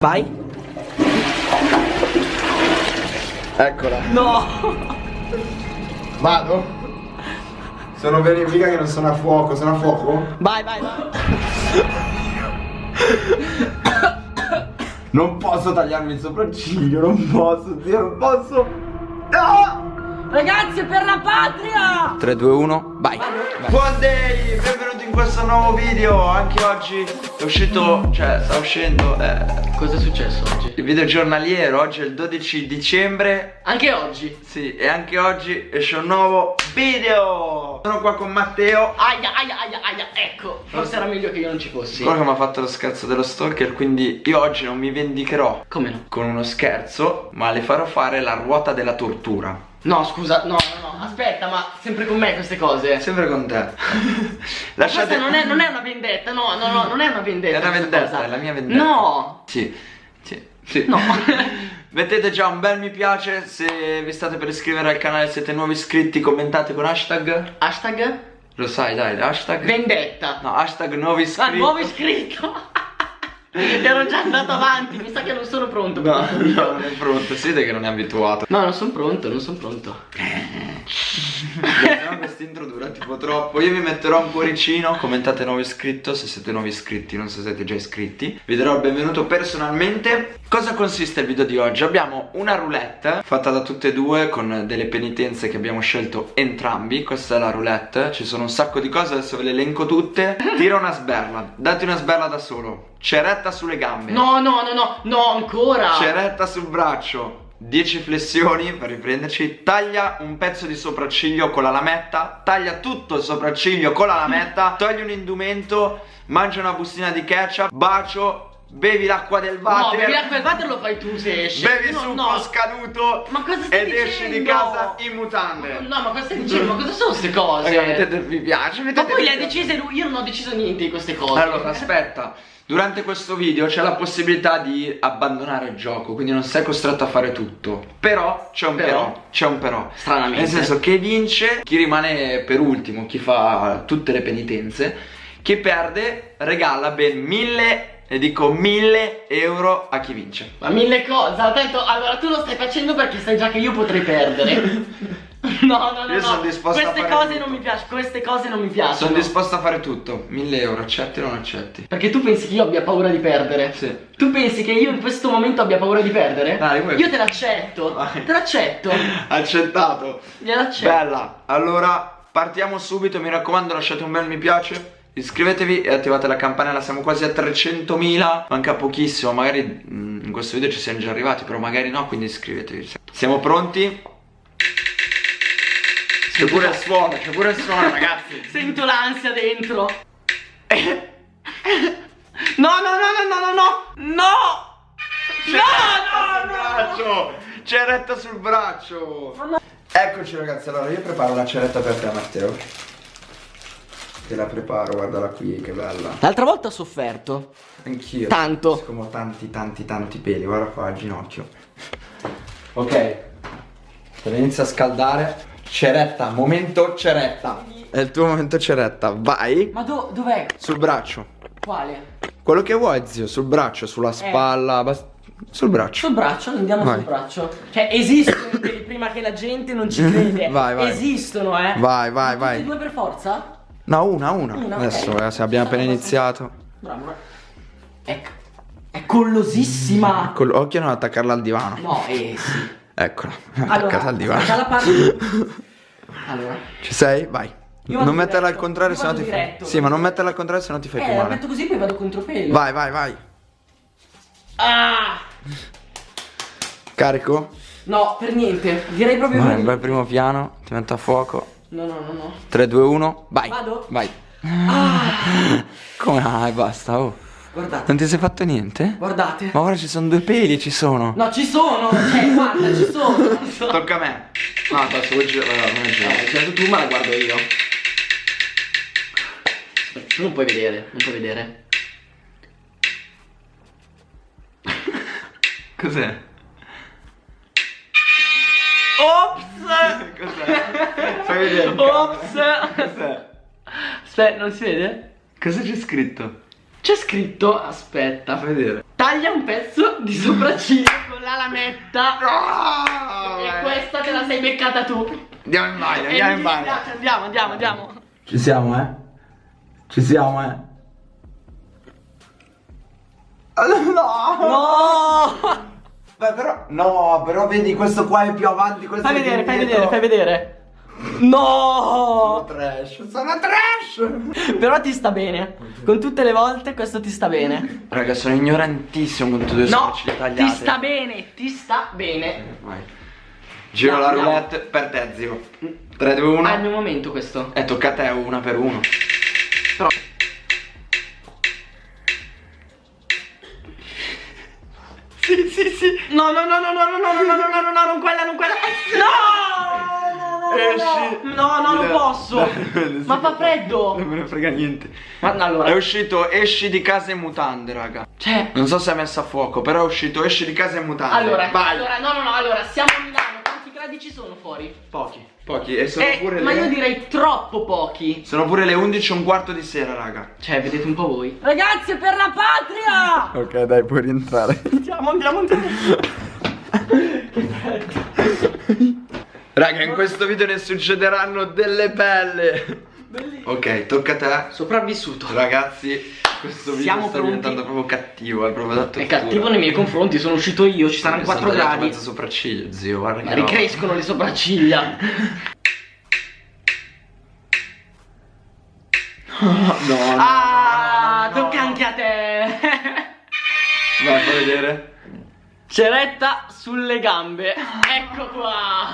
Vai. Eccola. No. Vado? Sono verifica che non sono a fuoco, sono a fuoco? Vai, vai, vai. Non posso tagliarmi il sopracciglio, non posso, Dio, non posso. No! Ragazzi, per la patria! 3, 2, 1, vai. vai. Buon day, benvenuti in questo nuovo video. Anche oggi è uscito, cioè sta uscendo eh, Cosa è successo oggi? il video giornaliero. Oggi è il 12 dicembre. Anche oggi. Sì, e anche oggi esce un nuovo video. Sono qua con Matteo. Aia, aia, aia, aia, ecco. Forse era meglio che io non ci fossi. Quello che mi ha fatto lo scherzo dello stalker, quindi io oggi non mi vendicherò Come no? con uno scherzo, ma le farò fare la ruota della tortura. No, scusa, no, no, no, aspetta, ma sempre con me queste cose. Sempre con te. Lasciate Questa non è, non è una vendetta, no, no, no, non è una vendetta. È una vendetta, cosa. è la mia vendetta. No. Sì. Sì. Sì. No. Mettete già un bel mi piace se vi state per iscrivere al canale, siete nuovi iscritti, commentate con hashtag. Hashtag Lo sai, dai, hashtag. vendetta. No, hashtag nuovi iscritti. Ah, nuovo iscritto. Ero già andato avanti, mi sa che non sono pronto. No, no, non è pronto, si vede che non è abituato. No, non sono pronto, non sono pronto. No, questo intro dura tipo troppo. Io vi metterò un cuoricino. Commentate nuovo iscritto. Se siete nuovi iscritti, non se siete già iscritti. Vi darò il benvenuto personalmente. Cosa consiste il video di oggi? Abbiamo una roulette fatta da tutte e due con delle penitenze che abbiamo scelto entrambi. Questa è la roulette. Ci sono un sacco di cose, adesso ve le elenco tutte. Tira una sberla. Dati una sberla da solo. Ceretta sulle gambe. No, no, no, no, no, ancora. Ceretta sul braccio 10 flessioni per riprenderci. Taglia un pezzo di sopracciglio con la lametta. Taglia tutto il sopracciglio con la lametta. Togli un indumento. Mangia una bustina di ketchup. Bacio Bevi l'acqua del No, water bevi l'acqua del water lo fai tu se esci. Bevi no, succo no. scaduto Ma cosa stai Ed esci di casa in mutande No, ma cosa stai dicendo? Ma cosa sono queste cose? Raga, mettete mi piace Ma mettete poi il le ha decise lui, io non ho deciso niente di queste cose. Allora, aspetta. Durante questo video c'è la possibilità di abbandonare il gioco, quindi non sei costretto a fare tutto. Però c'è un però, Però? c'è un però. Stranamente. Nel senso che vince chi rimane per ultimo, chi fa tutte le penitenze. Chi perde regala ben mille, e dico mille euro a chi vince. Ma mille cose, attento, allora tu lo stai facendo perché sai già che io potrei perdere. No, no, no, Io no. sono disposto a Queste fare cose tutto. non mi piacciono, queste cose non mi piacciono. Sono disposto a fare tutto. Mille euro, accetti o non accetti? Perché tu pensi che io abbia paura di perdere? Sì. Tu pensi che io in questo momento abbia paura di perdere? Dai, vuoi- Io te l'accetto. Te l'accetto. Accettato. Gliel'accetto. Bella, allora partiamo subito, mi raccomando lasciate un bel mi piace Iscrivetevi e attivate la campanella, siamo quasi a 300.000 Manca pochissimo, magari mm, in questo video ci siamo già arrivati Però magari no, quindi iscrivetevi Siamo pronti? C'è pure il suono, c'è pure il suono ragazzi Sento l'ansia dentro. No, no, no, no, no, no, no. No! No, no, no. Ceretta sul braccio Eccoci ragazzi, allora io preparo la ceretta per te Matteo Te la preparo, guardala qui, che bella L'altra volta ho sofferto. Anch'io. Tanto. Come ho tanti, tanti, tanti peli. Guarda qua al ginocchio. Ok. Te la inizio a scaldare. Ceretta, momento ceretta. È il tuo momento ceretta. Vai. Ma do- dov'è? Sul braccio. Quale? Quello che vuoi, zio. Sul braccio, sulla spalla. bas- Sul braccio. Sul braccio, andiamo Vai. sul braccio. Cioè, esistono i peli prima che la gente non ci crede. Vai, vai. Esistono, eh. Vai, vai, Ma vai. Tutti e due per forza? No, una, una. Una. Adesso, ragazzi, abbiamo appena iniziato. Bravo. bravo. Ecco. È collosissima. Col occhio non attaccarla al divano. No, eh sì. Eccola. Allora, Attaccata al divano. Allora. Ci sei? Vai. Non metterla al contrario, io sennò ti fai. Sì, ma non metterla al contrario, sennò ti fai più Eh, la male. metto così poi vado contro pelo. Vai, vai, vai. Ah! Carico? No, per niente. Direi proprio Vai, un bel primo piano. Ti metto a fuoco. No, no, no, no. 3, 2, 1. Vai. Vado? Vai. Ah! Come? Ah, basta. Oh. Guardate. Non ti sei fatto niente? Guardate. Ma ora ci sono due peli, ci sono. No, ci sono. Cioè, guarda, ci sono. Tocca a me. No, adesso vuoi girare. Non è Eh, certo tu, ma la guardo io. Tu non puoi vedere, non puoi vedere. Cos'è? Ops! Cos'è? Fai vedere. Ops! Cos'è? Aspetta, non si vede? Cosa c'è scritto? C'è scritto, aspetta. Fai vedere. Ta taglia un pezzo di sopracciglio con la lametta. No! E questa te la sei beccata tu. Andiamo in bagno, andiamo in bagno. Andiamo, andiamo, andiamo. Ci siamo, eh? Ci siamo, eh? No! No! Beh, però, no, però vedi, questo qua è più avanti, questo Fai è più vedere, fai vedere, fai vedere. Sono No! trash, sono trash! Però ti sta bene. Con tutte le volte questo ti sta bene. Raga, sono ignorantissimo con tutte le No, tagliate. ti sta bene, ti sta bene. Vai. Giro la Andiamo. roulette per te, zio. 3, 2, 1. Ah, è il mio momento questo. E tocca a te, una per uno. Però Sì, sì, sì. No, no, no, no, no, no, no, no, no, no, no, no, non quella, non quella. No! Esci. No, no, non posso. Ma fa freddo. Non me ne frega niente. Ma no, È allora, uscito esci di casa in mutande, raga. cioè, Non so se è messo a fuoco, però è uscito esci di casa in mutande. allora, vai. allora, no, no, no, allora, siamo a Milano, quanti gradi ci sono fuori? Pochi. Pochi. E sono Eh, pure ma le... io direi troppo pochi. Sono pure le 11 e un quarto di sera, raga. Cioè, vedete un po' voi. Ragazzi, per la patria! Ok, dai, puoi rientrare. Andiamo, andiamo, andiamo. Raga, in questo video ne succederanno delle belle. Bellissimo. Ok, tocca a te. Sopravvissuto. Ragazzi, questo video Siamo sta pronti? diventando proprio cattivo, è proprio da È cattivo nei miei confronti, sono uscito io, ci saranno Mi sono 4 tagliato gradi. mezzo sopracciglio, zio, guarda Ma che ricrescono le sopracciglia. No, no, ah, no, tocca anche a te. Vai, fai vedere. Ceretta sulle gambe. Ecco qua.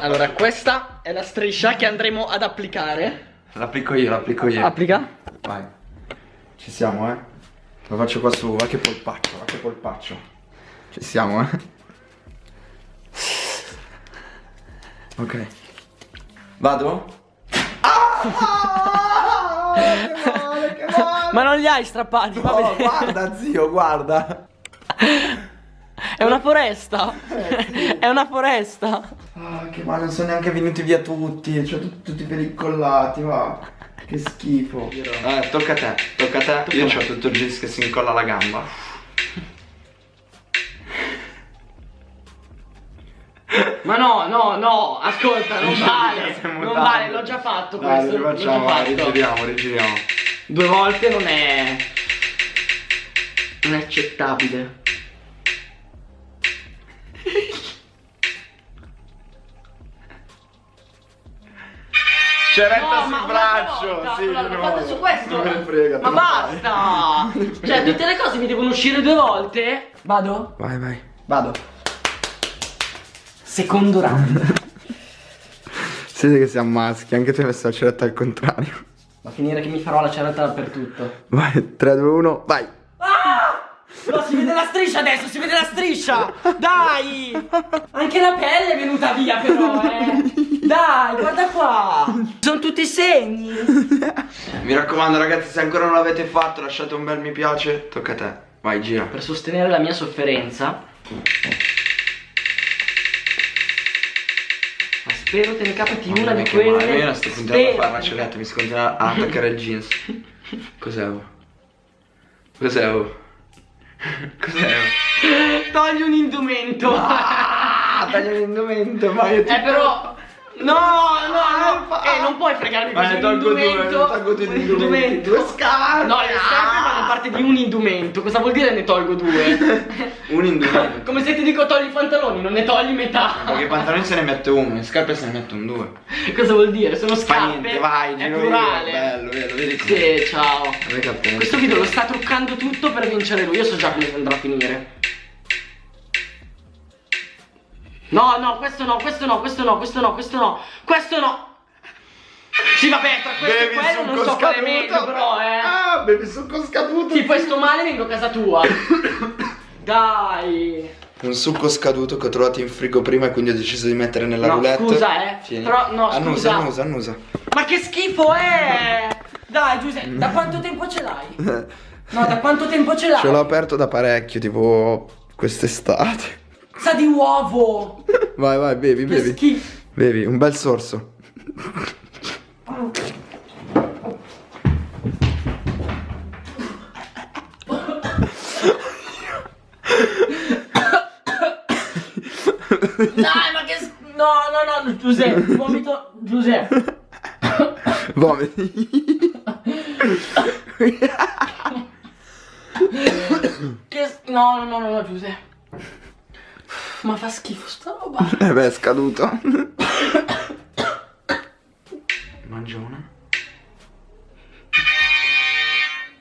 Allora, questa è la striscia che andremo ad applicare. L'applico io, l'applico io. Applica. Vai. Ci siamo, eh. Lo faccio qua su, va che polpaccio, va che polpaccio. Ci siamo, eh. Ok. Vado? Ma non li hai strappati, vedere. guarda, zio, guarda. È una foresta. È una foresta. Ah, che male, non sono neanche venuti via tutti. Cioè, tutti, tutti pericolati, va. Che schifo. Eh, tocca a te, tocca a te. Io ho tutto il jeans che si incolla alla gamba. Ma no, no, no, ascolta, non vale. Non vale, l'ho già fatto Dai, questo. rifacciamo, vai, fatto. rigiriamo, rigiriamo. Due volte non è. Non è accettabile. Ceretta No, sul braccio, volta, sì, nuovo. fatto su questo. Non me ne frega, Ma basta! cioè, tutte le cose mi devono uscire due volte? Vado? Vai, vai. Vado. Secondo round. Siete che siamo maschi, anche tu hai messo la ceretta al contrario. Va a finire che mi farò la ceretta dappertutto. Vai, 3, 2, 1, vai. No, si vede la striscia adesso, si vede la striscia! Dai! Anche la pelle è venuta via però, eh! Dai, guarda qua! Sono tutti segni! Mi raccomando ragazzi, se ancora non l'avete fatto, lasciate un bel mi piace. Tocca a te. Vai, gira. Per sostenere la mia sofferenza. Ma spero te ne capiti una di quelle. Io non sto continuando a Spero fare una ceretta, mi si continua a attaccare il jeans. Cos'è? oh? Cos'è? oh? Cos'è? oh? Togli un indumento! Ah, taglia l'indumento, ma io ti... Eh però No, no, no, eh, non puoi fregarmi così un tolgo due, indumento. tolgo due un indumenti, due scarpe. No, le scarpe fanno parte di un indumento. Cosa vuol dire ne tolgo due? Un indumento. Come se ti dico togli i pantaloni, non ne togli metà. Perché i pantaloni se ne mette uno, le scarpe se ne mettono due. Cosa vuol dire? Sono Fa scarpe. niente, vai, è plurale. Bello, bello, vedi Sì, ciao. Questo video lo sta truccando tutto per vincere lui. Io so già come andrà a finire. No, no, questo no, questo no, questo no, questo no, questo no, questo no. Sì, vabbè, tra questo Bevi e quello non succo so scaduto. meglio, però, eh. Ah, bevi succo scaduto. Sì, poi sto male vengo a casa tua. Dai. Un succo scaduto che ho trovato in frigo prima e quindi ho deciso di mettere nella No, roulette. scusa, eh. Tieni. Però, no, annusa, scusa. annusa, annusa. Ma che schifo è! Dai, Giuseppe, da quanto tempo ce l'hai? No, da quanto tempo ce l'hai? Ce l'ho aperto da parecchio, tipo quest'estate. Sa di uovo! Vai, vai, bevi, bevi. Che bevi, un bel sorso. Dai, ma che... No, no, no, Giuseppe, vomito... Giuseppe. Vomiti. che... No, no, no, no, Giuseppe. Ma fa schifo sta roba. Eh beh, è scaduto. Mangia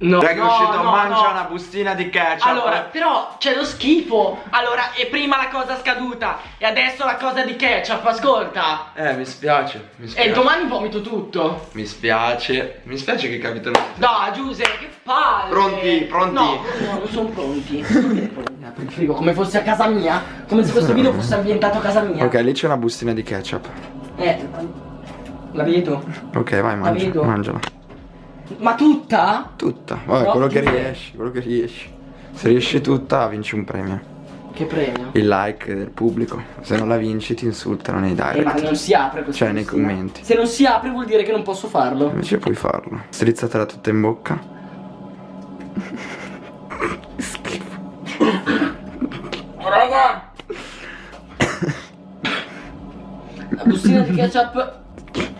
No, Dai che è no, uscito, no, mangia no. una bustina di ketchup. Allora, però c'è lo schifo. Allora, e prima la cosa scaduta e adesso la cosa di ketchup, ascolta. Eh, mi spiace. Mi spiace. E domani vomito tutto. Mi spiace. Mi spiace che capitano. Dai, Giuseppe, che palle. Pronti, pronti? No, no, non sono pronti. Frigo come fosse a casa mia. Come se questo video fosse ambientato a casa mia. Ok, lì c'è una bustina di ketchup. Eh, la vedo. Ok, vai, mangia, mangiala. Ma tutta? Tutta. Vabbè, No, quello che riesci, quello che riesci. Se riesci tutta, vinci un premio. Che premio? Il like del pubblico. Se non la vinci, ti insultano nei Eh, ma direct. non si apre questa Cioè, nei commenti. Se non si apre vuol dire che non posso farlo. Invece puoi farlo. Strizzatela tutta in bocca. Schifo. Raga! La bustina di ketchup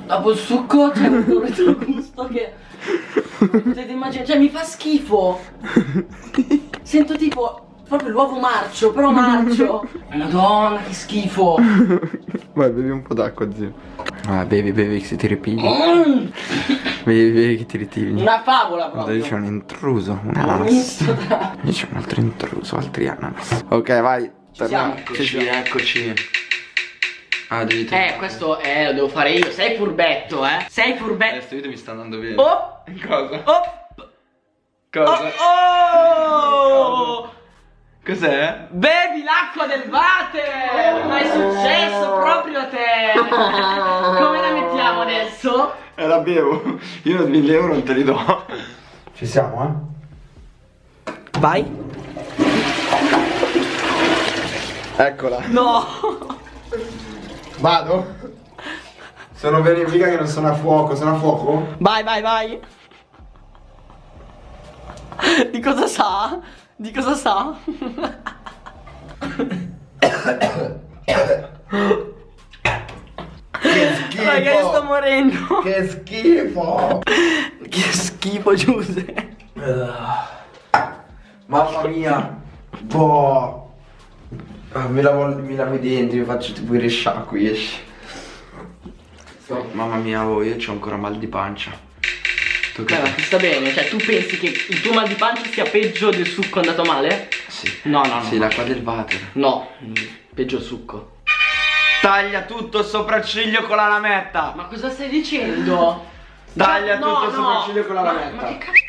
dopo il succo c'è un retrogusto che potete immaginare, cioè mi fa schifo. Sento tipo proprio l'uovo marcio, però marcio. Madonna, che schifo. Vai, bevi un po' d'acqua, zio. Ah, bevi, bevi che se ti ripigli. Mm, Bevi, bevi che ti ritiri. una favola Guarda, lì c'è proprio. un intruso, un ananas. Lì c'è un altro intruso, altri ananas. Ok, vai. siamo. Eccoci, eccoci. Ah, devi Eh, questo eh, lo devo fare io. Sei furbetto, eh. Sei furbetto. Questo video mi sta andando bene. Oh! Cosa? Oh! Cosa? Oh! oh! Cos'è? Bevi l'acqua del water! Ma è successo proprio a te! Come la mettiamo adesso? Eh, la bevo. Io 1000 euro non te li do. Ci siamo, Vai! eh? Eccola. No! Vado? Sono verifica che non sono a fuoco, sono a fuoco? Vai, vai, vai! Di cosa sa? Di cosa sa? Che schifo! Raga, io sto morendo! Che schifo! Che schifo, Giuseppe! Mamma mia! Boh! Ah, mi, lavo, mi lavo i denti, mi faccio tipo i risciacqui, esci. Mamma mia, oh, io ho ancora mal di pancia. Tu che Beh, ma ti sta bene? Cioè, tu pensi che il tuo mal di pancia sia peggio del succo andato male? Sì. No, no, no. Sì, l'acqua del water. No, peggio il succo. Taglia tutto il sopracciglio con la lametta. Ma cosa stai dicendo? Taglia Cioè, tutto no, il no. sopracciglio con la Ma- lametta. Ma che cazzo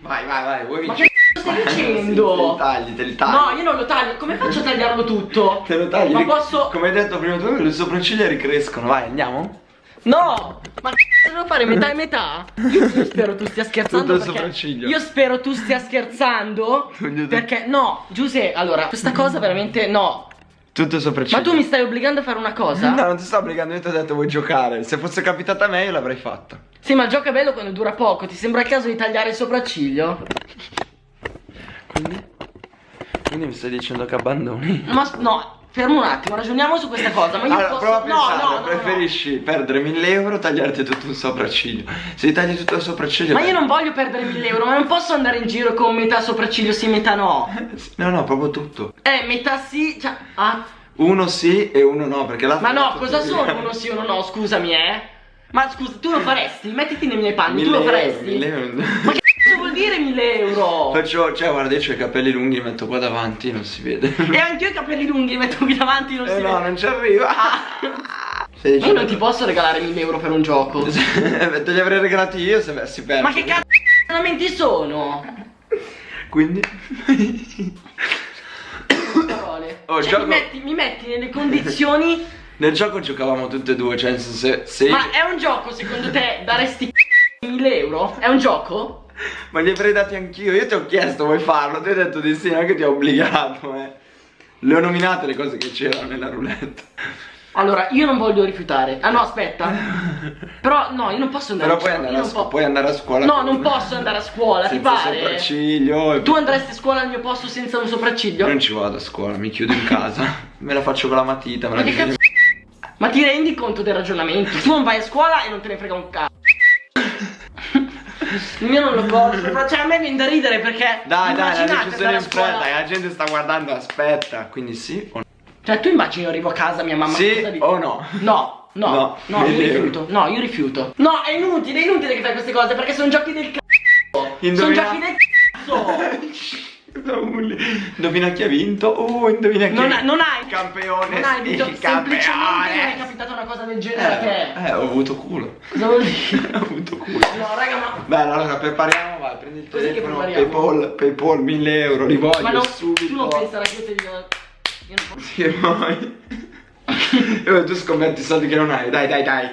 Vai, vai, vai, vuoi vincere? Stai dicendo? Sì, tagli, te li tagli. No, io non lo taglio. Come faccio a tagliarlo tutto? Te lo tagli. Ma posso. Come hai detto prima tu, le sopracciglia ricrescono. Vai, andiamo? No! Ma devo fare? Metà e metà? Io, spero tu stia scherzando. Tutto il sopracciglio. Io spero tu stia scherzando. Perché no, Giuseppe, allora, questa cosa veramente no. Tutto sopracciglio. Ma tu mi stai obbligando a fare una cosa? No, non ti sto obbligando, io ti ho detto vuoi giocare. Se fosse capitata a me io l'avrei fatta. Sì, ma è bello quando dura poco. Ti sembra il caso di tagliare il sopracciglio? Quindi? Quindi mi stai dicendo che abbandoni? Ma no, fermo un attimo, ragioniamo su questa cosa. Ma io allora, posso. prova a no, pensare, no, no, no. preferisci perdere 1000 euro o tagliarti tutto un sopracciglio? Se tagli tutto il sopracciglio... Ma beh- io non voglio perdere 1000 euro, ma non posso andare in giro con metà sopracciglio sì, metà no. No, no, proprio tutto. Eh, metà sì, cioè. Ah. Uno sì e uno no, perché l'altro... Ma no, cosa sono via. uno sì, uno no? Scusami, eh. Ma scusa, tu lo faresti? Mettiti nei miei panni, tu 1000 lo euro, faresti? 1000 euro. Ma che cazzo vuol dire 1000 euro? Faccio, cioè guarda, io ho i capelli lunghi, li metto qua davanti, non si vede. E anche io i capelli lunghi li metto qui davanti, non Eh si no, vede. non ci arriva. Ma io non ti posso regalare 1000 euro per un gioco. Eh, Te li avrei regalati io se avessi perso. Ma che cazzo di ragionamenti sono? Quindi? Parole. Oh, Cioè, gioco- mi, metti, mi metti nelle condizioni. Nel gioco giocavamo tutte e due, cioè se, se Ma è un gioco secondo te daresti 1000 euro? È un gioco? Ma li avrei dati anch'io, io ti ho chiesto vuoi farlo, ti ho detto di sì, non è che ti ho obbligato, eh. Le ho nominate le cose che c'erano nella roulette. Allora, io non voglio rifiutare. Ah no, aspetta. Però no, io non posso andare Però a scuola. non scu- puoi andare a scuola No, non posso andare a scuola, ti senza pare? sopracciglio e- Tu andresti a scuola al mio posto senza un sopracciglio? Io non ci vado a scuola, mi chiudo in casa. me la faccio con la matita, me la Ma che cazzo? Ma ti rendi conto del ragionamento? Tu non vai a scuola e non te ne frega un cazzo. Il mio non lo posso, cioè a me viene da ridere perché Dai, dai, la decisione fretta, scuola- la gente sta guardando, aspetta. Quindi sì o no? Cioè tu immagini io arrivo a casa mia mamma Sì o no? No, no, No, no, io euro. rifiuto, no, io rifiuto. No, è inutile, è inutile che fai queste cose perché sono giochi del cazzo. Sono giochi del Indovina chi ha vinto? Oh, indovina chi Non, ha hai- non hai Campione, Non hai vinto, semplicemente campione. non è capitata una cosa del genere Eh, eh, ho avuto culo. Cosa vuol dire? ho avuto culo. No, raga, ma Bene, allora prepariamo, vai, prendi il che telefono? Paypal, Paypal 1000 euro, li voglio Ma no, subito. tu non penserai che io ti dico Io non posso Sì. Eh, tu scommetti i soldi che non hai, dai, dai, dai.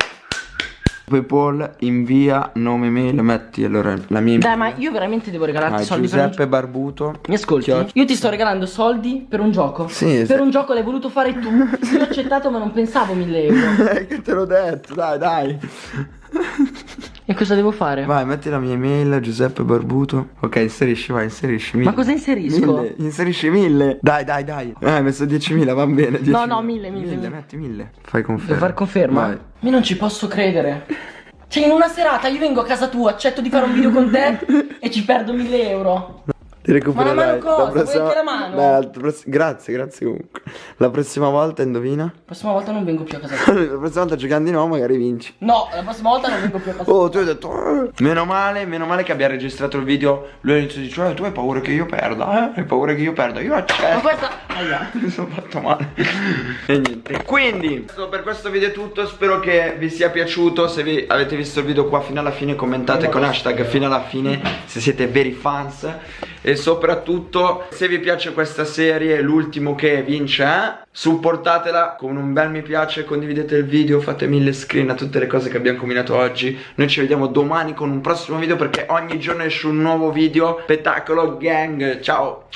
Paypal, invia nome, mail, metti allora la mia Dai, ma io veramente devo regalarti Ah, soldi per Giuseppe un Barbuto. Mi ascolti? Chioc- Io ti sto regalando soldi per un gioco. Sì, Per sì. un gioco l'hai voluto fare tu. Io ho accettato, ma non pensavo 1000 euro. Eh, che te l'ho detto, dai, dai. E cosa devo fare? Vai, metti la mia email, Giuseppe Barbuto. Ok, inserisci, vai, inserisci. Mille. Ma cosa inserisco? Mille, inserisci mille. Dai, dai, dai. Eh, hai messo 10.000, va bene. 10.000. No, no, mille, mille, Mille, metti mille. Fai conferma. Devo far conferma? Vai. Io non ci posso credere. Cioè, in una serata io vengo a casa tua, accetto di fare un video con te e ci perdo 1000 euro. Ti recupererai. Ma la mano cosa? La Vuoi anche la mano? La pross- Grazie, grazie comunque. La prossima volta indovina? La prossima volta non vengo più a casa la prossima volta giocando di nuovo magari vinci. No, la prossima volta non vengo più a casa. Oh, tu hai detto. "Eh". Meno male, meno male che abbia registrato il video. Lui all'inizio dice: "Eh, tu hai paura che io perda, eh? Hai paura che io perda. Io Ma accetto. questa. Aia. Mi sono fatto male. e niente. Quindi, per questo video è tutto. Spero che vi sia piaciuto. Se vi avete visto il video qua fino alla fine, commentate con hashtag fino alla fine se siete veri fans. E soprattutto, se vi piace questa serie, l'ultimo che vince, eh? supportatela con un bel mi piace, condividete il video, fate mille screen a tutte le cose che abbiamo combinato oggi. Noi ci vediamo domani con un prossimo video perché ogni giorno esce un nuovo video. Spettacolo gang. Ciao.